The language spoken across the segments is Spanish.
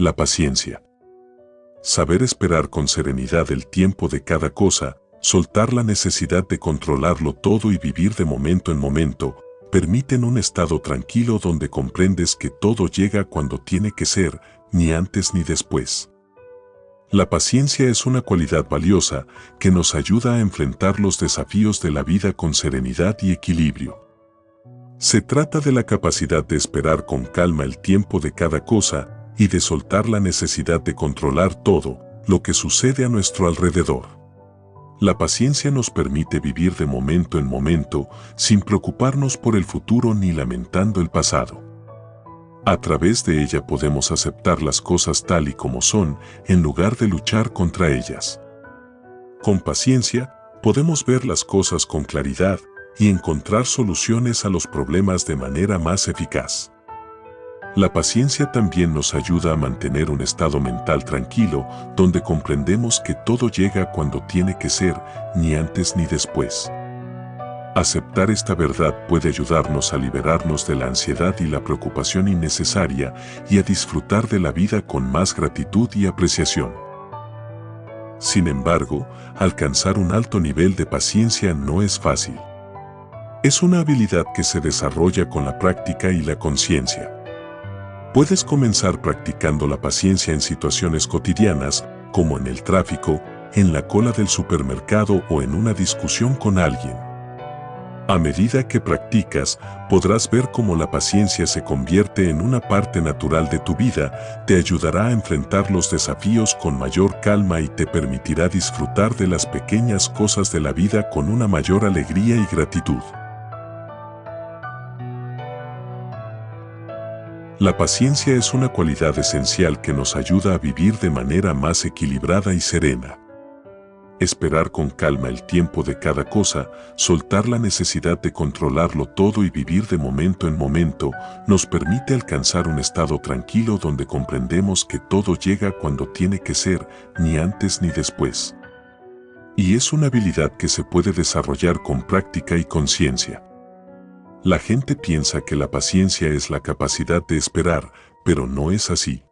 La paciencia. Saber esperar con serenidad el tiempo de cada cosa, soltar la necesidad de controlarlo todo y vivir de momento en momento, permiten un estado tranquilo donde comprendes que todo llega cuando tiene que ser, ni antes ni después. La paciencia es una cualidad valiosa que nos ayuda a enfrentar los desafíos de la vida con serenidad y equilibrio. Se trata de la capacidad de esperar con calma el tiempo de cada cosa y de soltar la necesidad de controlar todo lo que sucede a nuestro alrededor. La paciencia nos permite vivir de momento en momento sin preocuparnos por el futuro ni lamentando el pasado. A través de ella podemos aceptar las cosas tal y como son en lugar de luchar contra ellas. Con paciencia, podemos ver las cosas con claridad y encontrar soluciones a los problemas de manera más eficaz. La paciencia también nos ayuda a mantener un estado mental tranquilo donde comprendemos que todo llega cuando tiene que ser, ni antes ni después. Aceptar esta verdad puede ayudarnos a liberarnos de la ansiedad y la preocupación innecesaria y a disfrutar de la vida con más gratitud y apreciación. Sin embargo, alcanzar un alto nivel de paciencia no es fácil. Es una habilidad que se desarrolla con la práctica y la conciencia. Puedes comenzar practicando la paciencia en situaciones cotidianas, como en el tráfico, en la cola del supermercado o en una discusión con alguien. A medida que practicas, podrás ver cómo la paciencia se convierte en una parte natural de tu vida, te ayudará a enfrentar los desafíos con mayor calma y te permitirá disfrutar de las pequeñas cosas de la vida con una mayor alegría y gratitud. La paciencia es una cualidad esencial que nos ayuda a vivir de manera más equilibrada y serena. Esperar con calma el tiempo de cada cosa, soltar la necesidad de controlarlo todo y vivir de momento en momento, nos permite alcanzar un estado tranquilo donde comprendemos que todo llega cuando tiene que ser, ni antes ni después. Y es una habilidad que se puede desarrollar con práctica y conciencia. La gente piensa que la paciencia es la capacidad de esperar, pero no es así.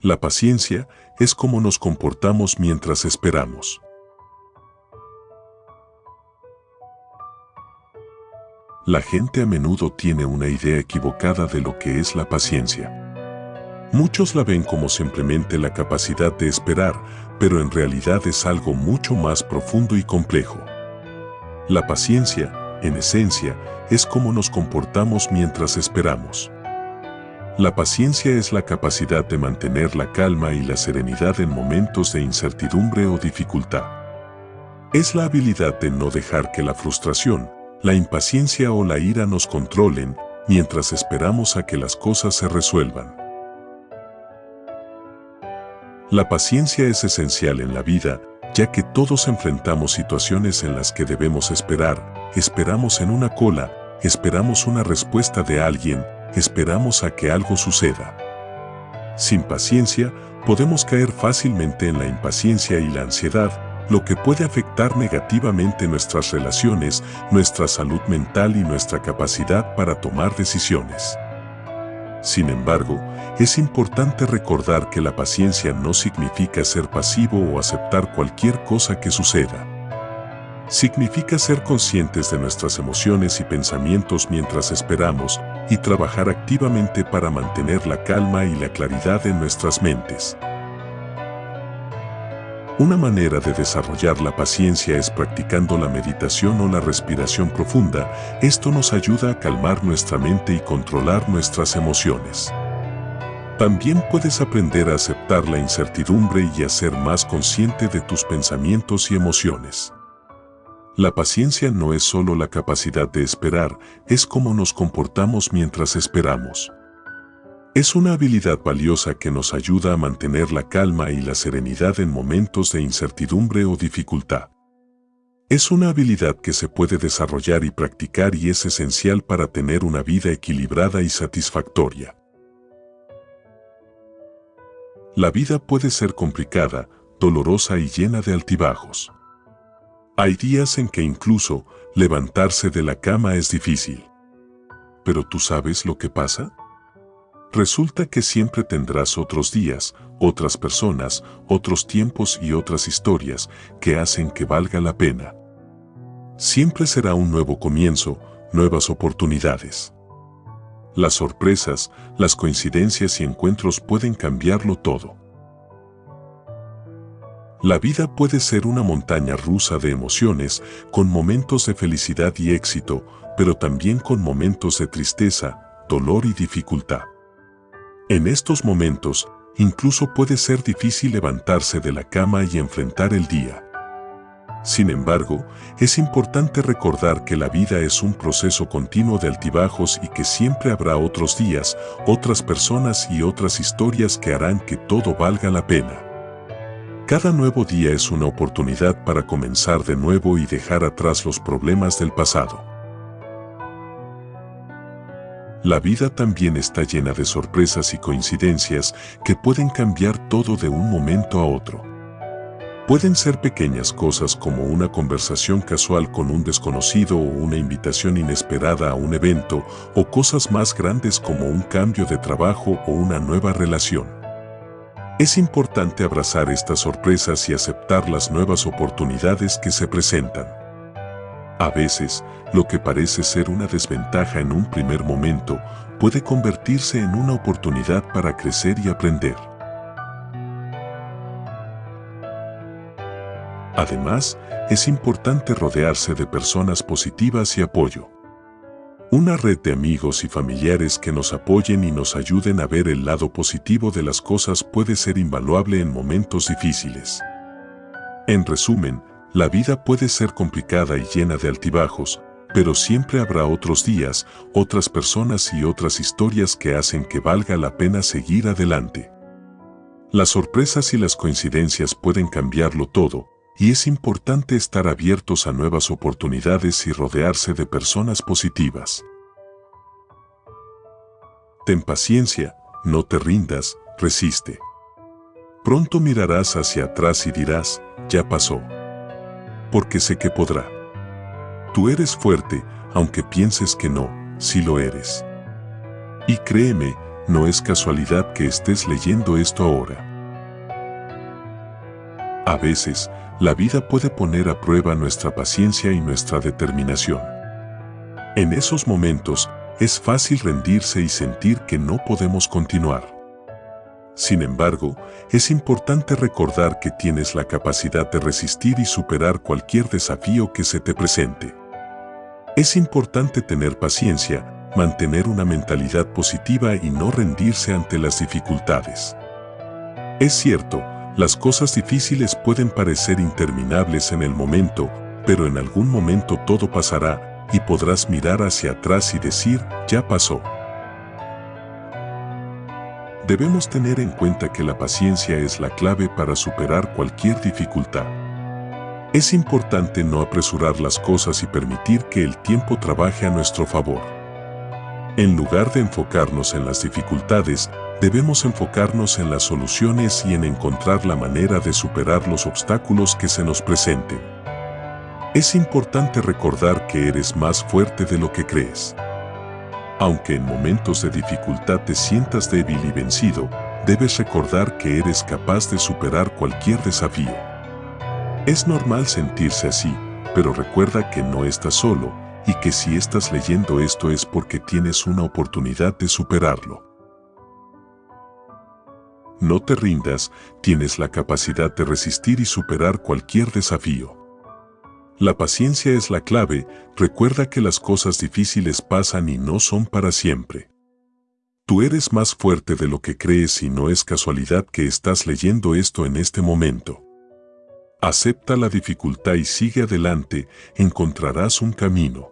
La paciencia es cómo nos comportamos mientras esperamos. La gente a menudo tiene una idea equivocada de lo que es la paciencia. Muchos la ven como simplemente la capacidad de esperar, pero en realidad es algo mucho más profundo y complejo. La paciencia en esencia, es cómo nos comportamos mientras esperamos. La paciencia es la capacidad de mantener la calma y la serenidad en momentos de incertidumbre o dificultad. Es la habilidad de no dejar que la frustración, la impaciencia o la ira nos controlen mientras esperamos a que las cosas se resuelvan. La paciencia es esencial en la vida, ya que todos enfrentamos situaciones en las que debemos esperar, esperamos en una cola, esperamos una respuesta de alguien, esperamos a que algo suceda. Sin paciencia, podemos caer fácilmente en la impaciencia y la ansiedad, lo que puede afectar negativamente nuestras relaciones, nuestra salud mental y nuestra capacidad para tomar decisiones. Sin embargo, es importante recordar que la paciencia no significa ser pasivo o aceptar cualquier cosa que suceda significa ser conscientes de nuestras emociones y pensamientos mientras esperamos y trabajar activamente para mantener la calma y la claridad en nuestras mentes. Una manera de desarrollar la paciencia es practicando la meditación o la respiración profunda. Esto nos ayuda a calmar nuestra mente y controlar nuestras emociones. También puedes aprender a aceptar la incertidumbre y a ser más consciente de tus pensamientos y emociones. La paciencia no es solo la capacidad de esperar, es cómo nos comportamos mientras esperamos. Es una habilidad valiosa que nos ayuda a mantener la calma y la serenidad en momentos de incertidumbre o dificultad. Es una habilidad que se puede desarrollar y practicar y es esencial para tener una vida equilibrada y satisfactoria. La vida puede ser complicada, dolorosa y llena de altibajos. Hay días en que incluso levantarse de la cama es difícil. ¿Pero tú sabes lo que pasa? Resulta que siempre tendrás otros días, otras personas, otros tiempos y otras historias que hacen que valga la pena. Siempre será un nuevo comienzo, nuevas oportunidades. Las sorpresas, las coincidencias y encuentros pueden cambiarlo todo. La vida puede ser una montaña rusa de emociones, con momentos de felicidad y éxito, pero también con momentos de tristeza, dolor y dificultad. En estos momentos, incluso puede ser difícil levantarse de la cama y enfrentar el día. Sin embargo, es importante recordar que la vida es un proceso continuo de altibajos y que siempre habrá otros días, otras personas y otras historias que harán que todo valga la pena. Cada nuevo día es una oportunidad para comenzar de nuevo y dejar atrás los problemas del pasado. La vida también está llena de sorpresas y coincidencias que pueden cambiar todo de un momento a otro. Pueden ser pequeñas cosas como una conversación casual con un desconocido o una invitación inesperada a un evento o cosas más grandes como un cambio de trabajo o una nueva relación. Es importante abrazar estas sorpresas y aceptar las nuevas oportunidades que se presentan. A veces, lo que parece ser una desventaja en un primer momento puede convertirse en una oportunidad para crecer y aprender. Además, es importante rodearse de personas positivas y apoyo. Una red de amigos y familiares que nos apoyen y nos ayuden a ver el lado positivo de las cosas puede ser invaluable en momentos difíciles. En resumen, la vida puede ser complicada y llena de altibajos, pero siempre habrá otros días, otras personas y otras historias que hacen que valga la pena seguir adelante. Las sorpresas y las coincidencias pueden cambiarlo todo, y es importante estar abiertos a nuevas oportunidades y rodearse de personas positivas. Ten paciencia, no te rindas, resiste. Pronto mirarás hacia atrás y dirás, ya pasó porque sé que podrá. Tú eres fuerte, aunque pienses que no, si lo eres. Y créeme, no es casualidad que estés leyendo esto ahora. A veces, la vida puede poner a prueba nuestra paciencia y nuestra determinación. En esos momentos, es fácil rendirse y sentir que no podemos continuar. Sin embargo, es importante recordar que tienes la capacidad de resistir y superar cualquier desafío que se te presente. Es importante tener paciencia, mantener una mentalidad positiva y no rendirse ante las dificultades. Es cierto, las cosas difíciles pueden parecer interminables en el momento, pero en algún momento todo pasará y podrás mirar hacia atrás y decir, ya pasó. Debemos tener en cuenta que la paciencia es la clave para superar cualquier dificultad. Es importante no apresurar las cosas y permitir que el tiempo trabaje a nuestro favor. En lugar de enfocarnos en las dificultades, debemos enfocarnos en las soluciones y en encontrar la manera de superar los obstáculos que se nos presenten. Es importante recordar que eres más fuerte de lo que crees. Aunque en momentos de dificultad te sientas débil y vencido, debes recordar que eres capaz de superar cualquier desafío. Es normal sentirse así, pero recuerda que no estás solo y que si estás leyendo esto es porque tienes una oportunidad de superarlo. No te rindas, tienes la capacidad de resistir y superar cualquier desafío. La paciencia es la clave, recuerda que las cosas difíciles pasan y no son para siempre. Tú eres más fuerte de lo que crees y no es casualidad que estás leyendo esto en este momento. Acepta la dificultad y sigue adelante, encontrarás un camino.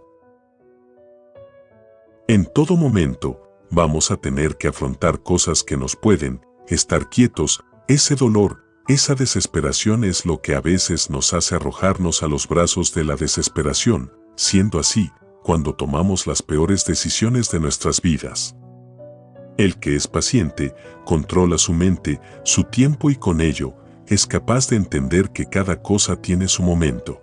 En todo momento, vamos a tener que afrontar cosas que nos pueden, estar quietos, ese dolor, esa desesperación es lo que a veces nos hace arrojarnos a los brazos de la desesperación, siendo así, cuando tomamos las peores decisiones de nuestras vidas. El que es paciente, controla su mente, su tiempo y con ello, es capaz de entender que cada cosa tiene su momento.